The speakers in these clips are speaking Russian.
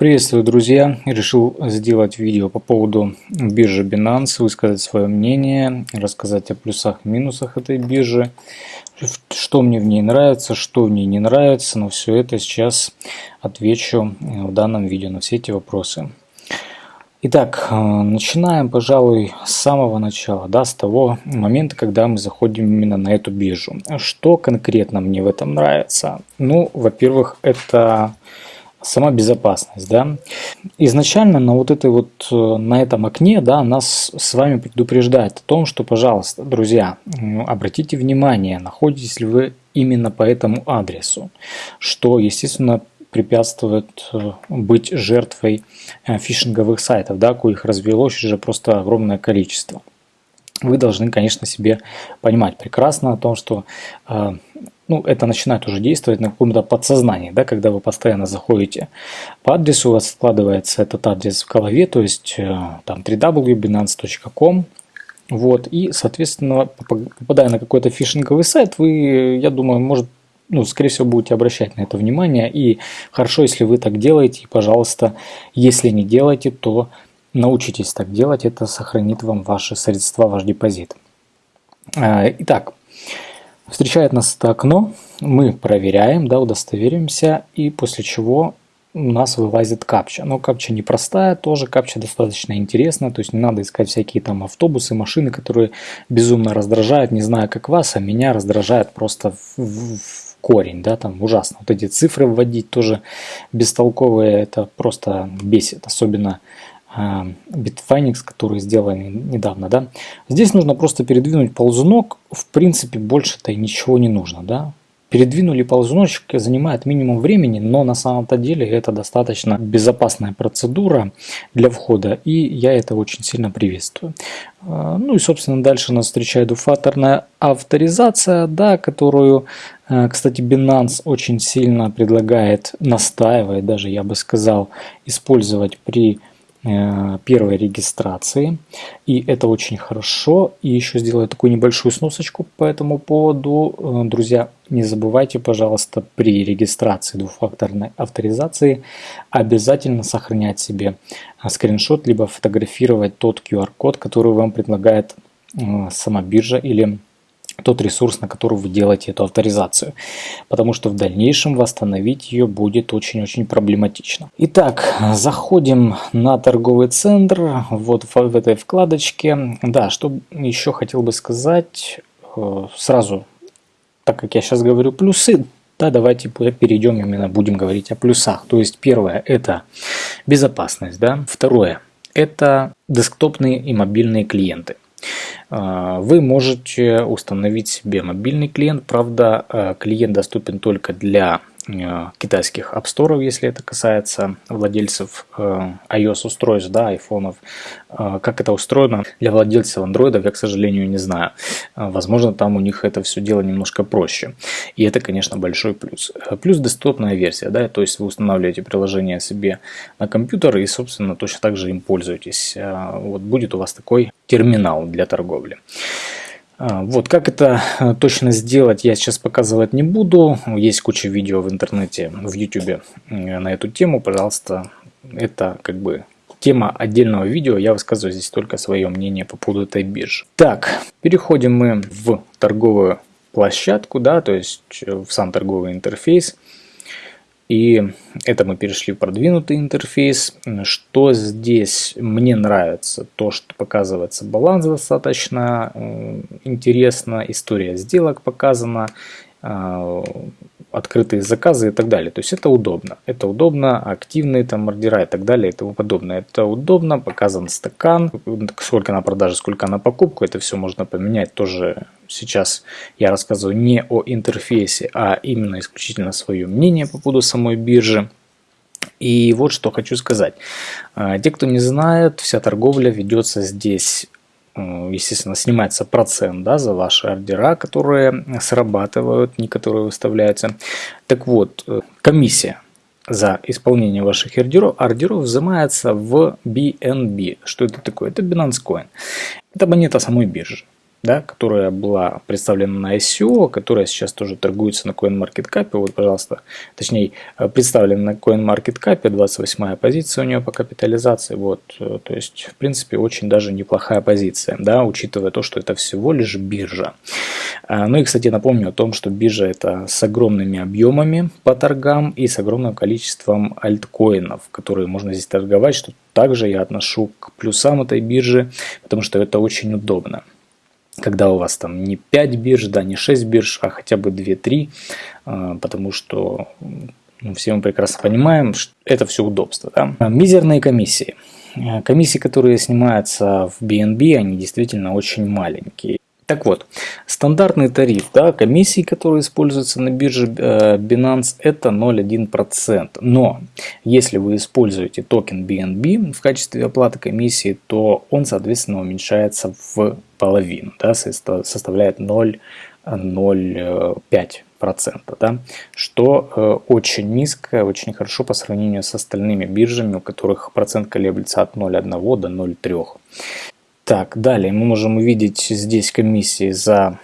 Приветствую, друзья! Решил сделать видео по поводу биржи Binance, высказать свое мнение, рассказать о плюсах и минусах этой биржи, что мне в ней нравится, что в ней не нравится, но все это сейчас отвечу в данном видео на все эти вопросы. Итак, э, начинаем, пожалуй, с самого начала, да, с того момента, когда мы заходим именно на эту биржу. Что конкретно мне в этом нравится? Ну, во-первых, это сама безопасность, да. Изначально на вот этой вот, э, на этом окне, да, нас с вами предупреждает о том, что, пожалуйста, друзья, обратите внимание, находитесь ли вы именно по этому адресу, что, естественно, препятствует э, быть жертвой э, фишинговых сайтов, да, коих развелось уже просто огромное количество. Вы должны, конечно, себе понимать прекрасно о том, что ну, это начинает уже действовать на каком-то подсознании, да, когда вы постоянно заходите по адресу, у вас складывается этот адрес в голове, то есть э, там www.binance.com, вот, и, соответственно, попадая на какой-то фишинговый сайт, вы, я думаю, может, ну, скорее всего, будете обращать на это внимание, и хорошо, если вы так делаете, и, пожалуйста, если не делаете, то научитесь так делать, это сохранит вам ваши средства, ваш депозит. А, итак, Встречает нас это окно, мы проверяем, да, удостоверимся, и после чего у нас вылазит капча. Но капча непростая, тоже капча достаточно интересная, то есть не надо искать всякие там автобусы, машины, которые безумно раздражают, не знаю как вас, а меня раздражает просто в, в, в корень, да, там ужасно. Вот эти цифры вводить тоже бестолковые, это просто бесит, особенно Bitfinex, которые сделали недавно, да. Здесь нужно просто передвинуть ползунок, в принципе больше-то ничего не нужно, да. Передвинули ползуночек, занимает минимум времени, но на самом-то деле это достаточно безопасная процедура для входа, и я это очень сильно приветствую. А, ну и, собственно, дальше нас встречает двухфакторная авторизация, да, которую, а, кстати, Binance очень сильно предлагает, настаивает даже, я бы сказал, использовать при первой регистрации. И это очень хорошо. И еще сделаю такую небольшую сносочку по этому поводу. Э, друзья, не забывайте, пожалуйста, при регистрации двухфакторной авторизации обязательно сохранять себе э, скриншот, либо фотографировать тот QR-код, который вам предлагает сама биржа или тот ресурс, на который вы делаете эту авторизацию. Потому что в дальнейшем восстановить ее будет очень-очень проблематично. Итак, заходим на торговый центр, вот в этой вкладочке. Да, что еще хотел бы сказать, э, сразу, так как я сейчас говорю плюсы, да, давайте перейдем именно, будем говорить о плюсах. То есть первое это безопасность, да. Второе это десктопные и мобильные клиенты. Вы можете установить себе мобильный клиент, правда а, клиент доступен только для Э, китайских App Store, если это касается владельцев э, iOS устройств, да, айфонов. Э, как это устроено для владельцев андроидов, я, к сожалению, не знаю. Возможно, там у них это все дело немножко проще. И это, конечно, большой плюс. Плюс десктопная версия, да, то есть вы устанавливаете приложение себе на компьютер и, собственно, точно так же им пользуетесь. Вот будет у вас такой терминал для торговли. А, вот, как это э, точно сделать, я сейчас показывать не буду. Есть куча видео в интернете, в YouTube на эту тему. Пожалуйста, это как бы тема отдельного видео. Я высказываю здесь только свое мнение по поводу этой биржи. Так, переходим мы в торговую площадку, да, то есть в сам торговый интерфейс. И это мы перешли в продвинутый интерфейс. Что здесь мне нравится? То, что показывается баланс достаточно э, интересно, история сделок показана, э, открытые заказы и так далее. То есть это удобно. Это удобно, активные там ордера и так далее и тому подобное. Это удобно, показан стакан, сколько на продаже, сколько на покупку. Это все можно поменять тоже. Сейчас я рассказываю не о интерфейсе, а именно исключительно свое мнение по поводу самой биржи. И вот что хочу сказать. А, те, кто не знает, вся торговля ведется здесь Э, естественно, снимается процент да, за ваши ордера, которые срабатывают, не которые выставляются. Так вот, э, комиссия за исполнение ваших ордеров, ордеров взимается в BNB. Что это такое? Это Binance Coin. Это монета самой биржи. Да, которая была представлена на ICO, которая сейчас тоже торгуется на CoinMarketCap. Вот, пожалуйста, точнее, э, представлена на CoinMarketCap, 28 позиция у нее по капитализации. Вот, э, то есть, в принципе, очень даже неплохая позиция, да, учитывая то, что это всего лишь биржа. А, ну и, кстати, напомню о том, что биржа это с огромными объемами по торгам и с огромным количеством альткоинов, которые можно здесь торговать, что также я отношу к плюсам этой биржи, потому что это очень удобно когда у вас там не 5 бирж, да, не 6 бирж, а хотя бы 2-3, а, потому что ну, все мы прекрасно понимаем, что это все удобство. Да? Мизерные комиссии. Комиссии, которые снимаются в BNB, они действительно очень маленькие. Так вот, стандартный тариф да, комиссии, которые используются на бирже э, Binance, это 0,1%. Но если вы используете токен BNB в качестве оплаты комиссии, то он, соответственно, уменьшается в половину, да, составляет 0,05%, да, что э, очень низко, очень хорошо по сравнению с остальными биржами, у которых процент колеблется от 0,1 до 0,3. Так, далее мы можем увидеть здесь комиссии за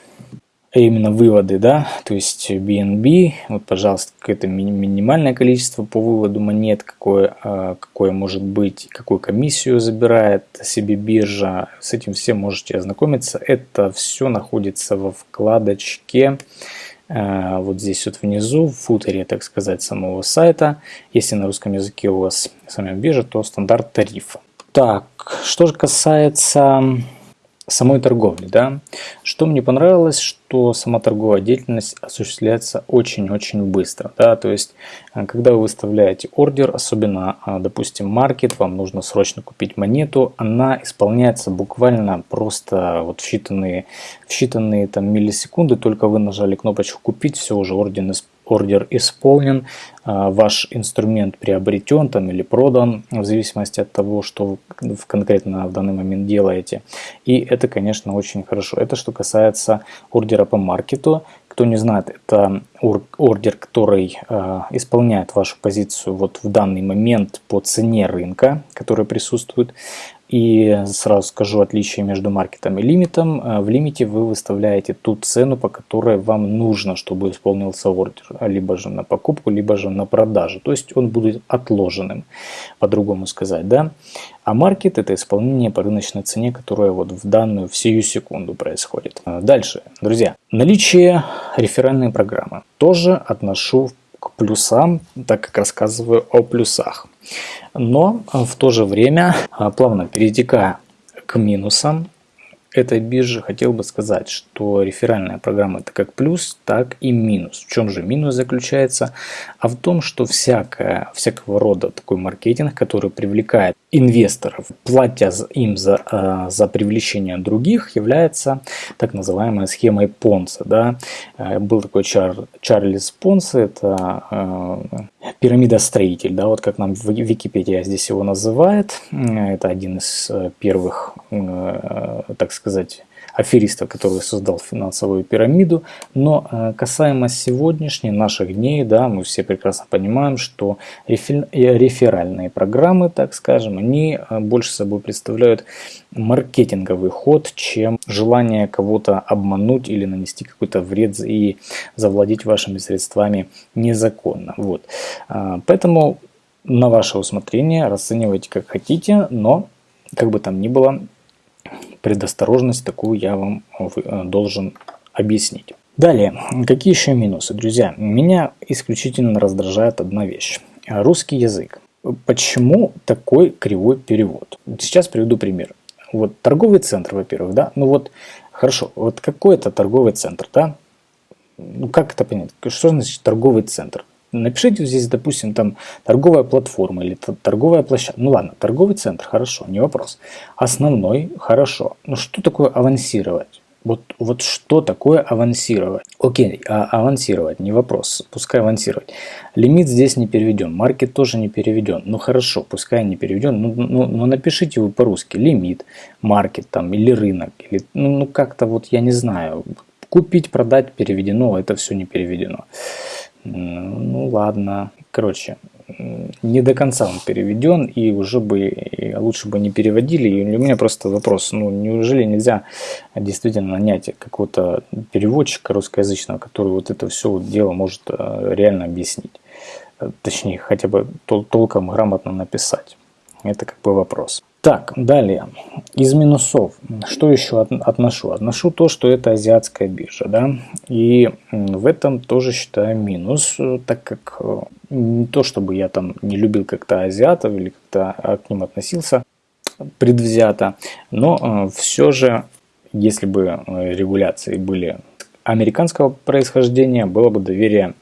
именно выводы, да, то есть BNB, вот, пожалуйста, какое-то минимальное количество по выводу монет, какое, а, какое может быть, какую комиссию забирает себе биржа, с этим все можете ознакомиться. Это все находится во вкладочке а, вот здесь вот внизу, в футере, так сказать, самого сайта. Если на русском языке у вас сама биржа, то стандарт тарифа. Так, что же касается самой торговли, да, что мне понравилось, что сама торговая деятельность осуществляется очень-очень быстро, да, то есть, э, когда вы выставляете ордер, особенно, э, допустим, маркет, вам нужно срочно купить монету, она исполняется буквально просто вот в считанные, в считанные там миллисекунды, только вы нажали кнопочку купить, все уже ордер ордер исполнен, а, ваш инструмент приобретен там или продан, в зависимости от того, что вы конкретно в данный момент делаете. И это, конечно, очень хорошо. Это что касается ордера по маркету. Кто не знает, это ордер, который э, исполняет вашу позицию вот в данный момент по цене рынка, который присутствует. И сразу скажу отличие между маркетом и лимитом. Э, в лимите вы выставляете ту цену, по которой вам нужно, чтобы исполнился ордер. Либо же на покупку, либо же на продажу. То есть он будет отложенным, по-другому сказать. да. А маркет это исполнение по рыночной цене, которая вот в данную, в секунду происходит. Э, дальше, друзья. Наличие реферальной программы. Тоже отношу плюсам, так как рассказываю о плюсах. Но в то же время, а, плавно перетекая к минусам, этой биржи хотел бы сказать, что реферальная программа это как плюс, так и минус. В чем же минус заключается? А в том, что всякое, всякого рода такой маркетинг, который привлекает инвесторов, платя им за, э, за привлечение других, является так называемой схемой Понса. Да? Э, был такой Чар, Чарльз Понс, это э, пирамидостроитель, да, вот как нам Википедия здесь его называет. Это один из первых, так сказать, афериста, который создал финансовую пирамиду. Но э, касаемо сегодняшней наших дней, да, мы все прекрасно понимаем, что реферальные программы, так скажем, они э, больше собой представляют маркетинговый ход, чем желание кого-то обмануть или нанести какой-то вред и завладеть вашими средствами незаконно. Вот. Э, поэтому на ваше усмотрение расценивайте как хотите, но как бы там ни было, предосторожность такую я вам э, должен объяснить. Далее, какие еще минусы, друзья? Меня исключительно раздражает одна вещь. Русский язык. Почему такой кривой перевод? Сейчас приведу пример. Вот торговый центр, во-первых, да? Ну вот, хорошо, вот какой это торговый центр, да? Ну как это понять? Что значит торговый центр? Напишите здесь, допустим, там торговая платформа или торговая площадка. Ну ладно, торговый центр, хорошо, не вопрос. Основной, хорошо. Но что такое авансировать? Вот, вот что такое авансировать? Окей, а авансировать, не вопрос, пускай авансировать. Лимит здесь не переведен, маркет тоже не переведен. Ну хорошо, пускай не переведен, ну, ну, ну напишите вы по-русски лимит, маркет там или рынок, или ну, ну как-то вот я не знаю, купить, продать переведено, это все не переведено. Ну ладно. Короче, не до конца он переведен, и уже бы и лучше бы не переводили. И у меня просто вопрос, ну неужели нельзя действительно нанять какого-то переводчика русскоязычного, который вот это все вот дело может э, реально объяснить? Э, точнее, хотя бы тол толком грамотно написать. Это как бы вопрос. Так, далее. Из минусов. Что еще от, отношу? Отношу то, что это азиатская биржа. Да? И в этом тоже считаю минус, э, так как э, не то, чтобы я там не любил как-то азиатов или как-то к ним относился предвзято, но э, все же, если бы регуляции были американского происхождения, было бы доверие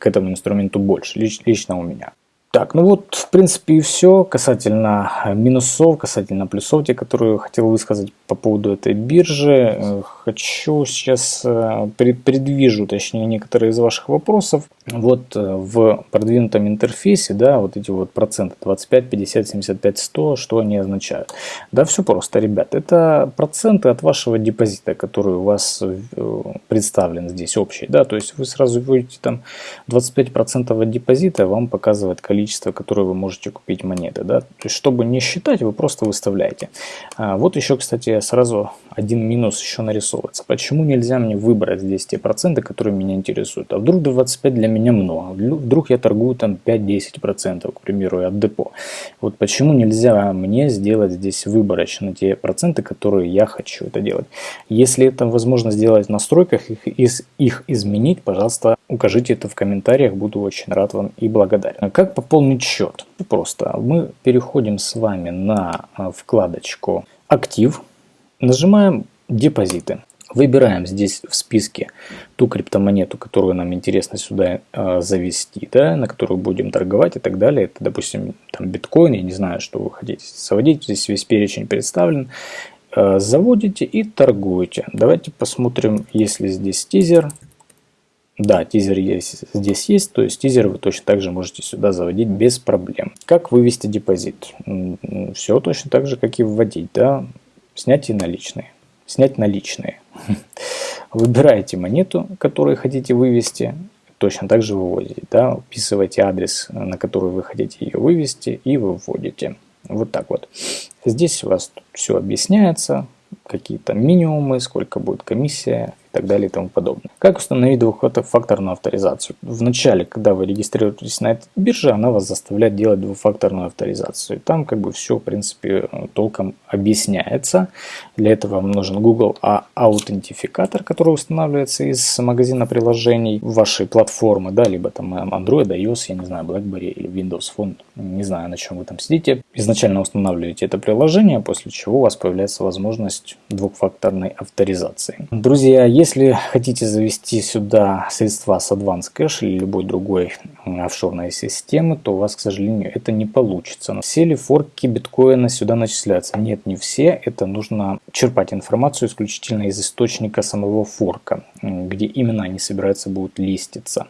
к этому инструменту больше, лично у меня. Так, ну вот, в принципе, и все касательно минусов, касательно плюсов, те, которые хотел высказать по поводу этой биржи. Э, хочу сейчас, э, предвижу, точнее, некоторые из ваших вопросов. Вот э, в продвинутом интерфейсе, да, вот эти вот проценты 25, 50, 75, 100, что они означают? Да, все просто, ребят. Это проценты от вашего депозита, который у вас представлен здесь общий, да, то есть вы сразу вводите там 25% от депозита, вам показывает количество количество, которое вы можете купить монеты. Да? То есть, чтобы не считать, вы просто выставляете. А, вот еще, кстати, сразу один минус еще нарисовывается. Почему нельзя мне выбрать здесь те проценты, которые меня интересуют? А вдруг 25 для меня много? Вдруг я торгую там 5-10%, к примеру, от депо. Вот почему нельзя мне сделать здесь выборочно те проценты, которые я хочу это делать? Если это возможно сделать в настройках, их, их изменить, пожалуйста, укажите это в комментариях, буду очень рад вам и благодарен. Как пополнить счет? Просто мы переходим с вами на а, вкладочку «Актив», нажимаем «Депозиты». Выбираем здесь в списке ту криптомонету, которую нам интересно сюда э, завести, да, на которую будем торговать и так далее. Это, допустим, там биткоин, я не знаю, что вы хотите заводить. Здесь весь перечень представлен. Э, заводите и торгуете. Давайте посмотрим, если здесь тизер. Да, тизер есть, здесь есть, то есть тизер вы точно так же можете сюда заводить без проблем. Как вывести депозит? Все точно так же, как и вводить, да, снятие наличные. Снять наличные. Выбираете монету, которую хотите вывести, точно так же выводите, да, вписываете адрес, на который вы хотите ее вывести и выводите. Вот так вот. Здесь у вас все объясняется, какие-то минимумы, сколько будет комиссия и так далее и тому подобное. Как установить двухфакторную авторизацию? Вначале, когда вы регистрируетесь на этой бирже, она вас заставляет делать двухфакторную авторизацию. Там как бы все, в принципе, толком объясняется. Для этого вам нужен Google аутентификатор, который устанавливается из магазина приложений вашей платформы, да, либо там Android, iOS, я не знаю, BlackBerry или Windows Phone, не знаю, на чем вы там сидите. Изначально устанавливаете это приложение, после чего у вас появляется возможность двухфакторной авторизации. Друзья, если хотите завести сюда средства с Advanced Cash или любой другой офшорной системы, то у вас, к сожалению, это не получится. Все ли форки биткоина сюда начисляются? Нет, не все. Это нужно черпать информацию исключительно из источника самого форка, где именно они собираются будут листиться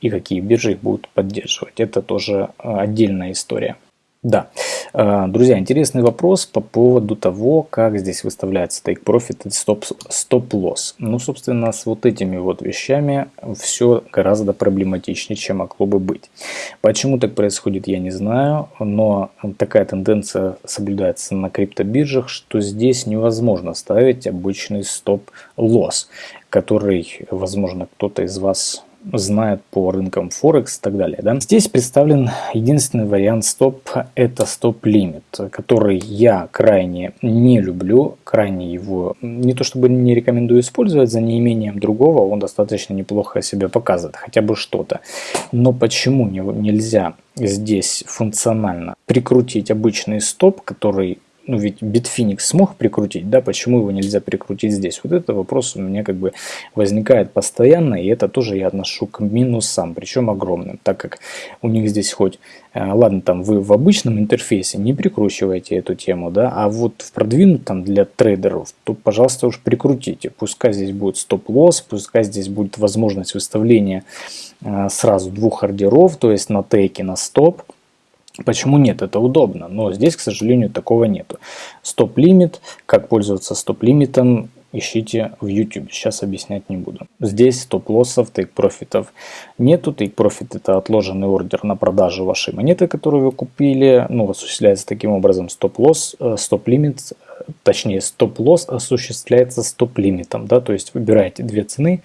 и какие биржи их будут поддерживать. Это тоже э, отдельная история. Да, э, друзья, интересный вопрос по поводу того, как здесь выставляется take profit и stop, stop loss. Ну, собственно, с вот этими вот вещами все гораздо проблематичнее, чем могло бы быть. Почему так происходит, я не знаю, но такая тенденция соблюдается на криптобиржах, что здесь невозможно ставить обычный stop loss, который, возможно, кто-то из вас знает по рынкам Форекс и так далее. Да? Здесь представлен единственный вариант стоп, это стоп-лимит, который я крайне не люблю, крайне его не то чтобы не рекомендую использовать, за неимением другого он достаточно неплохо себя показывает, хотя бы что-то. Но почему не, нельзя здесь функционально прикрутить обычный стоп, который ну ведь Bitfinex смог прикрутить, да, почему его нельзя прикрутить здесь? Вот это вопрос у меня как бы возникает постоянно, и это тоже я отношу к минусам, причем огромным, так как у них здесь хоть, э, ладно, там вы в обычном интерфейсе не прикручиваете эту тему, да, а вот в продвинутом для трейдеров, то, пожалуйста, уж прикрутите, пускай здесь будет стоп-лосс, пускай здесь будет возможность выставления э, сразу двух ордеров, то есть на тейке, на стоп, Почему нет? Это удобно, но здесь, к сожалению, такого нету. Стоп-лимит, как пользоваться стоп-лимитом, ищите в YouTube. Сейчас объяснять не буду. Здесь стоп-лоссов, тейк-профитов нету. Тейк-профит это отложенный ордер на продажу вашей монеты, которую вы купили. Ну, осуществляется таким образом стоп-лосс, э, стоп-лимит, точнее стоп-лосс осуществляется стоп-лимитом. Да? То есть выбираете две цены,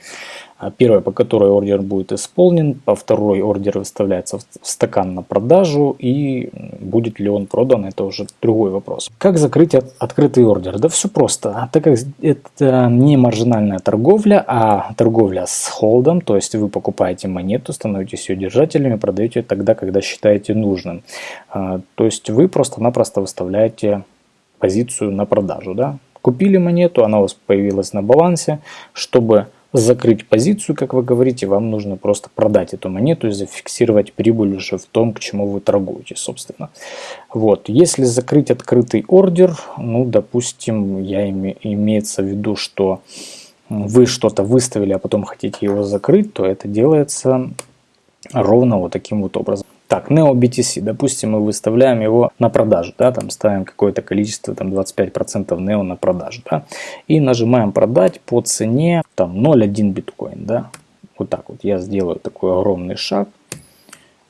первая, по которой ордер будет исполнен, по второй ордер выставляется в стакан на продажу, и будет ли он продан, это уже другой вопрос. Как закрыть открытый ордер? Да все просто. Так как это не маржинальная торговля, а торговля с холдом, то есть вы покупаете монету, становитесь ее держателями, продаете тогда, когда считаете нужным. А, то есть вы просто-напросто выставляете позицию на продажу. Да? Купили монету, она у вас появилась на балансе, чтобы закрыть позицию, как вы говорите, вам нужно просто продать эту монету и зафиксировать прибыль уже в том, к чему вы торгуете, собственно. Вот. Если закрыть открытый ордер, ну, допустим, я име, имеется в виду, что вы что-то выставили, а потом хотите его закрыть, то это делается ровно вот таким вот образом. Так, Neo BTC, допустим, мы выставляем его на продажу, да, там ставим какое-то количество, там 25% Neo на продажу, да, и нажимаем продать по цене, там 0.1 биткоин, да, вот так вот я сделаю такой огромный шаг,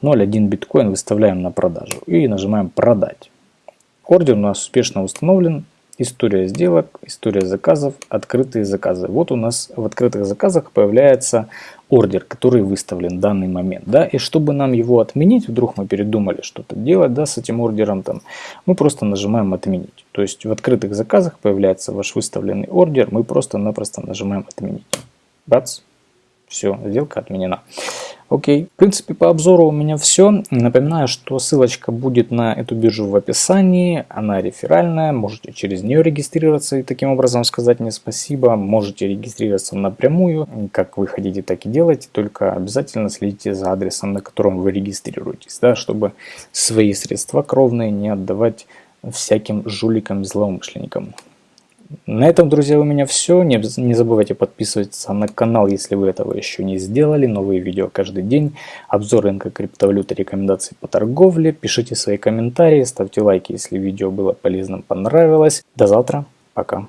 0.1 биткоин выставляем на продажу и нажимаем продать. Ордер у нас успешно установлен, История сделок, история заказов, открытые заказы. Вот у нас в открытых заказах появляется ордер, который выставлен в данный момент. Да? И чтобы нам его отменить, вдруг мы передумали что-то делать да, с этим ордером, там, мы просто нажимаем «Отменить». То есть в открытых заказах появляется ваш выставленный ордер, мы просто-напросто нажимаем «Отменить». Бац, все, сделка отменена. Окей, в принципе по обзору у меня все. Напоминаю, что ссылочка будет на эту биржу в описании. Она реферальная, можете через нее регистрироваться и таким образом сказать мне спасибо. Можете регистрироваться напрямую, как вы хотите, так и делайте. Только обязательно следите за адресом, на котором вы регистрируетесь, да, чтобы свои средства кровные не отдавать всяким жуликам, злоумышленникам. На этом, друзья, у меня все. Не, не забывайте подписываться на канал, если вы этого еще не сделали. Новые видео каждый день. Обзор рынка криптовалюты, рекомендации по торговле. Пишите свои комментарии, ставьте лайки, если видео было полезным, понравилось. До завтра. Пока.